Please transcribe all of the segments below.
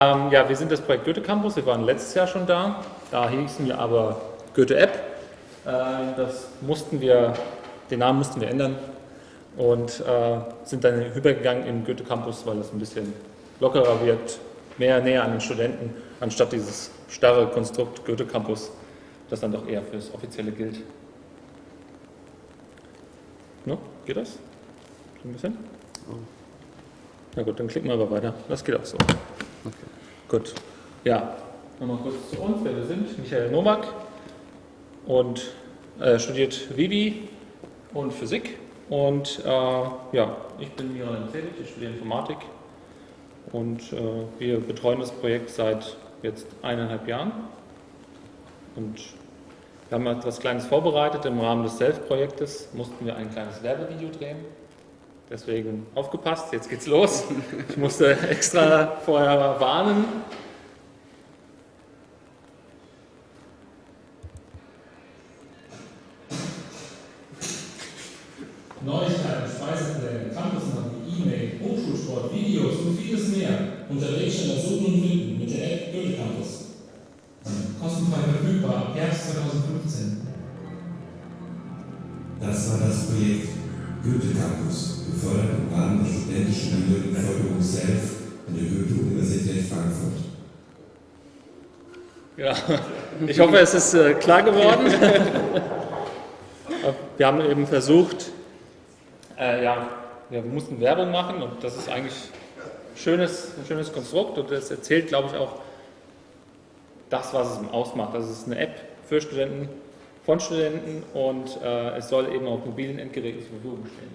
Ähm, ja, wir sind das Projekt Goethe Campus. Wir waren letztes Jahr schon da. Da hießen wir aber Goethe App. Äh, das mussten wir, den Namen mussten wir ändern und äh, sind dann übergegangen in Goethe Campus, weil das ein bisschen lockerer wirkt, mehr näher an den Studenten, anstatt dieses starre Konstrukt Goethe Campus, das dann doch eher fürs Offizielle gilt. No? Geht das? Ein bisschen? Oh. Na gut, dann klicken wir aber weiter. Das geht auch so. Gut. Ja, nochmal kurz zu uns, wer wir sind. Michael Nowak und äh, studiert Vivi und Physik. Und äh, ja, ich bin Miran Zelig, ich studiere Informatik und äh, wir betreuen das Projekt seit jetzt eineinhalb Jahren. Und wir haben etwas Kleines vorbereitet. Im Rahmen des Self-Projektes mussten wir ein kleines Werbevideo drehen. Deswegen aufgepasst, jetzt geht's los. Ich musste extra vorher warnen. Neuigkeiten, Speisepläne, Campusnavi, E-Mail, Hochschulsport, Videos und vieles mehr. Unterwegs schon das Suchen und Finden mit der App Goethe Campus. Kostenfrei verfügbar Herbst 2015. Das war das Projekt Goethe Campus, gefördert im Rahmen der studentischen Bildungsförderung SELF an der Goethe-Universität Frankfurt. Ja, ich hoffe, es ist äh, klar geworden. wir haben eben versucht, äh, ja, wir mussten Werbung machen und das ist eigentlich schönes, ein schönes Konstrukt und das erzählt, glaube ich, auch das, was es ausmacht. Das ist eine App für Studenten, von Studenten und äh, es soll eben auf mobilen Endgeräten zur Verfügung stehen.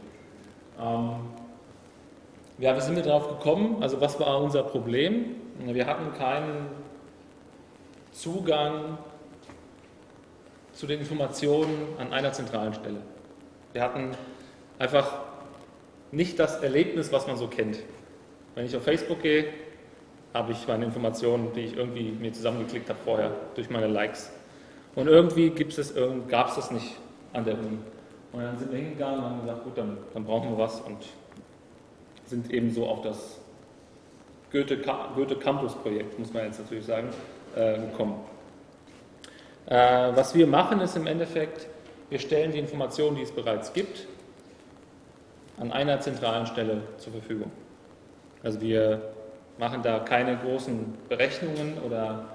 Ähm, ja, wie sind wir darauf gekommen? Also was war unser Problem? Wir hatten keinen Zugang zu den Informationen an einer zentralen Stelle. Wir hatten einfach nicht das Erlebnis, was man so kennt. Wenn ich auf Facebook gehe, habe ich meine Informationen, die ich irgendwie mir zusammengeklickt habe vorher durch meine Likes. Und irgendwie gab es das nicht an der Uni. Und dann sind wir hingegangen und haben gesagt, gut, dann, dann brauchen wir was und sind eben so auf das Goethe, Goethe Campus Projekt, muss man jetzt natürlich sagen, äh, gekommen. Äh, was wir machen ist im Endeffekt, wir stellen die Informationen, die es bereits gibt, an einer zentralen Stelle zur Verfügung. Also wir machen da keine großen Berechnungen oder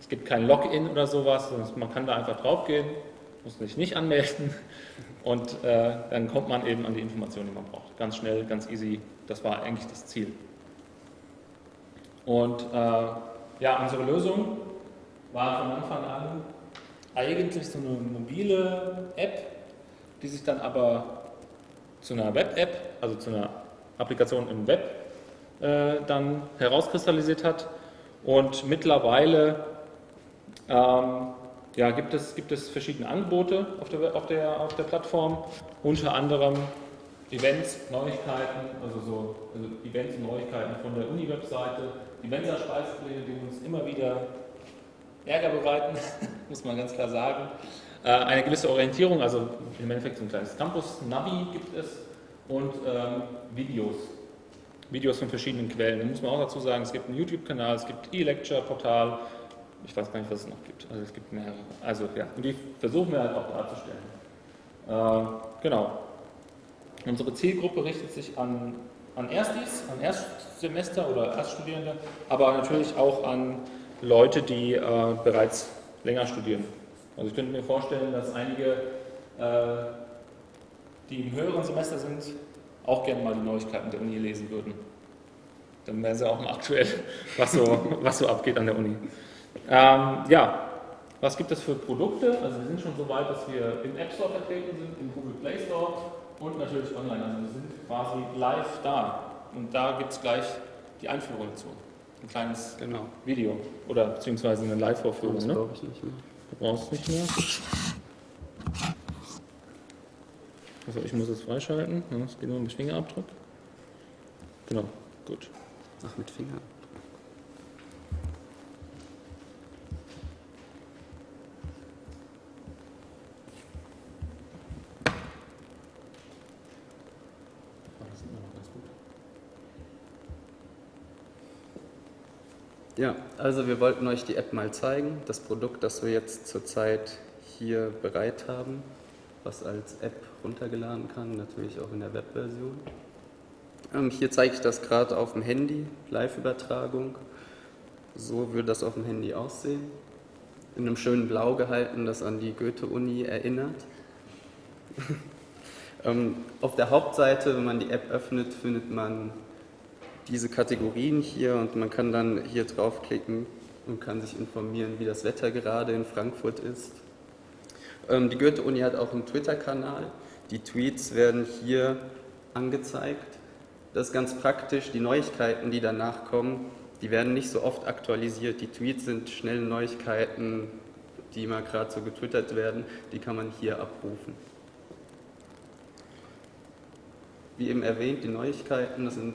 es gibt kein Login oder sowas, man kann da einfach draufgehen, muss sich nicht anmelden und äh, dann kommt man eben an die Informationen, die man braucht. Ganz schnell, ganz easy, das war eigentlich das Ziel. Und äh, ja, unsere Lösung war von Anfang an eigentlich so eine mobile App, die sich dann aber zu einer Web-App, also zu einer Applikation im Web, äh, dann herauskristallisiert hat. Und mittlerweile ähm, ja, gibt, es, gibt es verschiedene Angebote auf der, auf, der, auf der Plattform, unter anderem Events, Neuigkeiten, also so also Events und Neuigkeiten von der Uni-Webseite, die Mensa-Speisepläne, die uns immer wieder Ärger bereiten, muss man ganz klar sagen. Äh, eine gewisse Orientierung, also im Endeffekt so ein kleines Campus-Navi gibt es und ähm, Videos, Videos von verschiedenen Quellen. Da muss man auch dazu sagen, es gibt einen YouTube-Kanal, es gibt E-Lecture-Portal, ich weiß gar nicht, was es noch gibt. Also es gibt mehrere. Also ja, und die versuchen wir halt auch darzustellen. Äh, genau. Unsere Zielgruppe richtet sich an, an Erstis, an Erstsemester oder Erststudierende, aber natürlich auch an Leute, die äh, bereits länger studieren. Also ich könnte mir vorstellen, dass einige, äh, die im höheren Semester sind, auch gerne mal die Neuigkeiten der Uni lesen würden. Dann wären sie auch mal aktuell, was so, was so abgeht an der Uni. Ähm, ja, was gibt es für Produkte? Also wir sind schon so weit, dass wir im App Store vertreten sind, im Google Play Store und natürlich online. Also wir sind quasi live da. Und da gibt es gleich die Einführung dazu. Ein kleines genau. Video oder beziehungsweise eine Live-Vorführung. Das ne? ich nicht mehr. Du brauchst es nicht mehr. Also ich muss es freischalten. Es geht nur mit Fingerabdruck. Genau, gut. Ach, mit Finger. Ja, also wir wollten euch die App mal zeigen, das Produkt, das wir jetzt zurzeit hier bereit haben, was als App runtergeladen kann, natürlich auch in der Webversion. Ähm, hier zeige ich das gerade auf dem Handy, Live-Übertragung. So würde das auf dem Handy aussehen. In einem schönen Blau gehalten, das an die Goethe-Uni erinnert. ähm, auf der Hauptseite, wenn man die App öffnet, findet man diese Kategorien hier und man kann dann hier draufklicken und kann sich informieren, wie das Wetter gerade in Frankfurt ist. Ähm, die Goethe-Uni hat auch einen Twitter-Kanal. Die Tweets werden hier angezeigt. Das ist ganz praktisch. Die Neuigkeiten, die danach kommen, die werden nicht so oft aktualisiert. Die Tweets sind schnelle Neuigkeiten, die mal gerade so getwittert werden. Die kann man hier abrufen. Wie eben erwähnt, die Neuigkeiten, das sind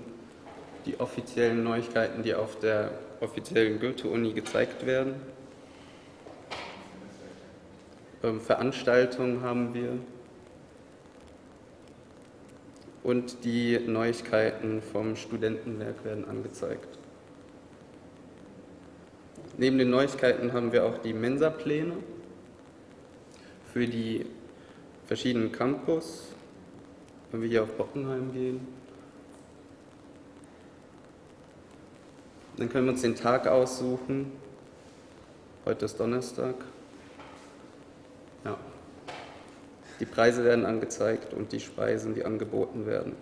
die offiziellen Neuigkeiten, die auf der offiziellen Goethe-Uni gezeigt werden. Ähm, Veranstaltungen haben wir und die Neuigkeiten vom Studentenwerk werden angezeigt. Neben den Neuigkeiten haben wir auch die Mensa-Pläne für die verschiedenen Campus, wenn wir hier auf Bockenheim gehen. Dann können wir uns den Tag aussuchen. Heute ist Donnerstag. Ja. Die Preise werden angezeigt und die Speisen, die angeboten werden.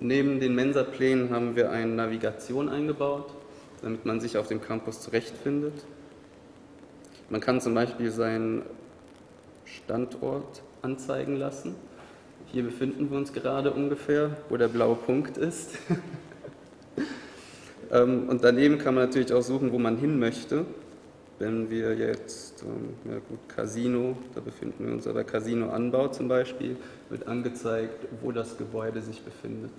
Neben den Mensa-Plänen haben wir eine Navigation eingebaut, damit man sich auf dem Campus zurechtfindet. Man kann zum Beispiel seinen Standort anzeigen lassen. Hier befinden wir uns gerade ungefähr, wo der blaue Punkt ist. Ähm, und daneben kann man natürlich auch suchen, wo man hin möchte. Wenn wir jetzt, ähm, ja gut, Casino, da befinden wir uns, aber Casino Anbau zum Beispiel, wird angezeigt, wo das Gebäude sich befindet.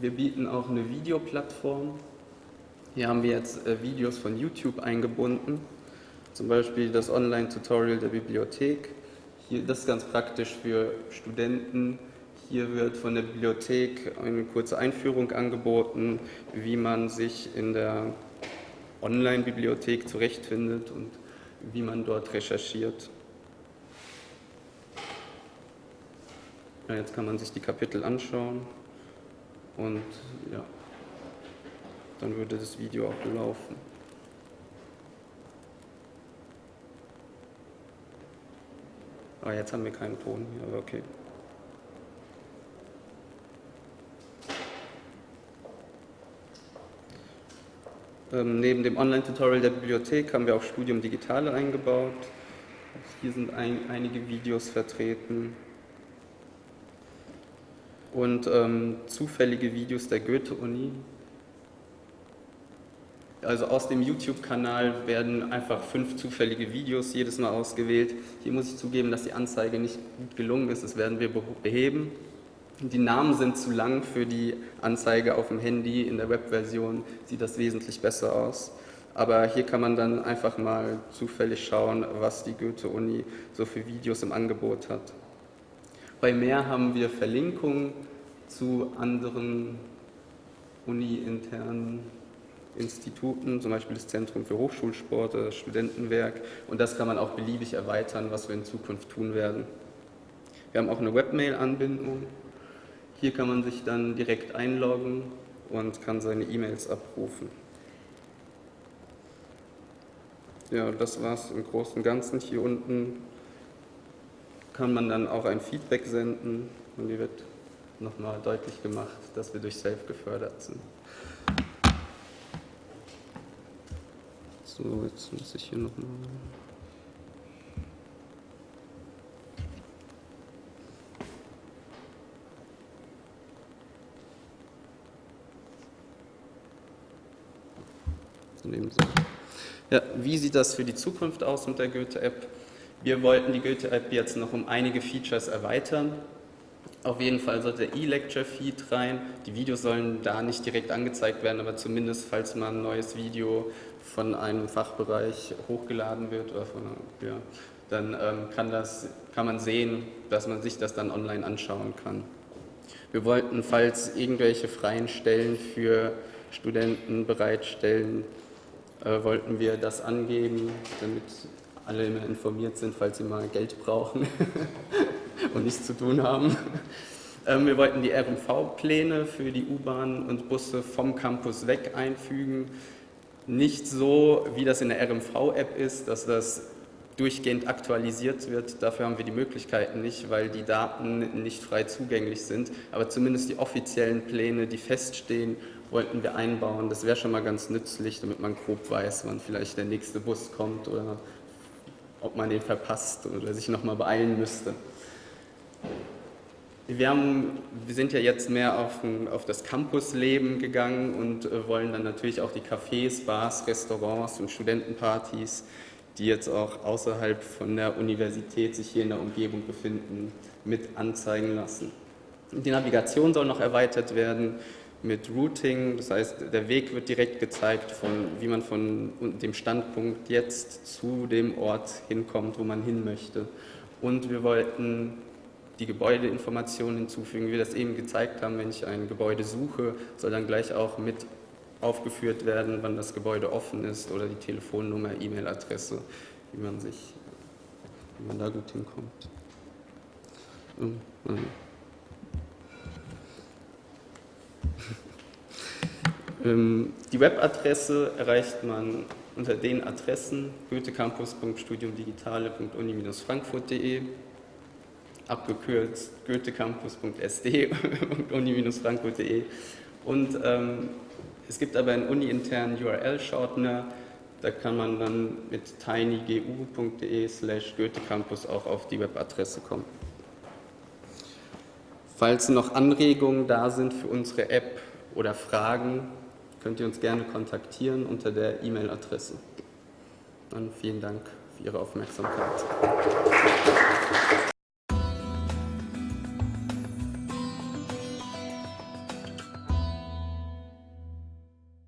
Wir bieten auch eine Videoplattform. Hier haben wir jetzt äh, Videos von YouTube eingebunden, zum Beispiel das Online-Tutorial der Bibliothek. Hier, das ist ganz praktisch für Studenten. Hier wird von der Bibliothek eine kurze Einführung angeboten, wie man sich in der Online-Bibliothek zurechtfindet und wie man dort recherchiert. Ja, jetzt kann man sich die Kapitel anschauen und ja, dann würde das Video auch laufen. Ah, jetzt haben wir keinen Ton hier, okay. Ähm, neben dem Online-Tutorial der Bibliothek haben wir auch Studium Digitale eingebaut. Hier sind ein, einige Videos vertreten. Und ähm, zufällige Videos der Goethe-Uni, also aus dem YouTube-Kanal werden einfach fünf zufällige Videos jedes Mal ausgewählt. Hier muss ich zugeben, dass die Anzeige nicht gut gelungen ist. Das werden wir beheben. Die Namen sind zu lang für die Anzeige auf dem Handy. In der Webversion sieht das wesentlich besser aus. Aber hier kann man dann einfach mal zufällig schauen, was die Goethe-Uni so für Videos im Angebot hat. Bei mehr haben wir Verlinkungen zu anderen uni-internen Instituten, zum Beispiel das Zentrum für Hochschulsport, das Studentenwerk. Und das kann man auch beliebig erweitern, was wir in Zukunft tun werden. Wir haben auch eine Webmail-Anbindung. Hier kann man sich dann direkt einloggen und kann seine E-Mails abrufen. Ja, das war es im Großen und Ganzen. Hier unten kann man dann auch ein Feedback senden und hier wird nochmal deutlich gemacht, dass wir durch Safe gefördert sind. So, jetzt muss ich hier nochmal. Ja, wie sieht das für die Zukunft aus mit der Goethe-App? Wir wollten die Goethe-App jetzt noch um einige Features erweitern. Auf jeden Fall sollte der E-Lecture-Feed rein. Die Videos sollen da nicht direkt angezeigt werden, aber zumindest, falls man ein neues Video von einem Fachbereich hochgeladen wird, von, ja, dann ähm, kann, das, kann man sehen, dass man sich das dann online anschauen kann. Wir wollten, falls irgendwelche freien Stellen für Studenten bereitstellen, äh, wollten wir das angeben, damit alle immer informiert sind, falls sie mal Geld brauchen und nichts zu tun haben. Ähm, wir wollten die RMV-Pläne für die U-Bahn und Busse vom Campus weg einfügen. Nicht so, wie das in der RMV-App ist, dass das durchgehend aktualisiert wird. Dafür haben wir die Möglichkeiten nicht, weil die Daten nicht frei zugänglich sind. Aber zumindest die offiziellen Pläne, die feststehen, wollten wir einbauen. Das wäre schon mal ganz nützlich, damit man grob weiß, wann vielleicht der nächste Bus kommt oder ob man den verpasst oder sich nochmal beeilen müsste. Wir, haben, wir, sind ja jetzt mehr auf, ein, auf das Campusleben gegangen und äh, wollen dann natürlich auch die Cafés, Bars, Restaurants und Studentenpartys, die jetzt auch außerhalb von der Universität sich hier in der Umgebung befinden, mit anzeigen lassen. Die Navigation soll noch erweitert werden mit Routing, das heißt, der Weg wird direkt gezeigt, von, wie man von dem Standpunkt jetzt zu dem Ort hinkommt, wo man hin möchte. Und wir wollten die Gebäudeinformationen hinzufügen, wie wir das eben gezeigt haben, wenn ich ein Gebäude suche, soll dann gleich auch mit aufgeführt werden, wann das Gebäude offen ist oder die Telefonnummer, E-Mail-Adresse, wie man sich, wie man da gut hinkommt. Ähm, die Webadresse erreicht man unter den Adressen goethecampus.studiumdigitale.uni-frankfurt.de abgekürzt goethecampus.sd und uni-frankfurt.de und ähm, es gibt aber einen uni-internen URL-Shortener, da kann man dann mit tinygu.de slash goethecampus auch auf die Webadresse kommen. Falls noch Anregungen da sind für unsere App oder Fragen, könnt ihr uns gerne kontaktieren unter der E-Mail-Adresse. Dann vielen Dank für Ihre Aufmerksamkeit.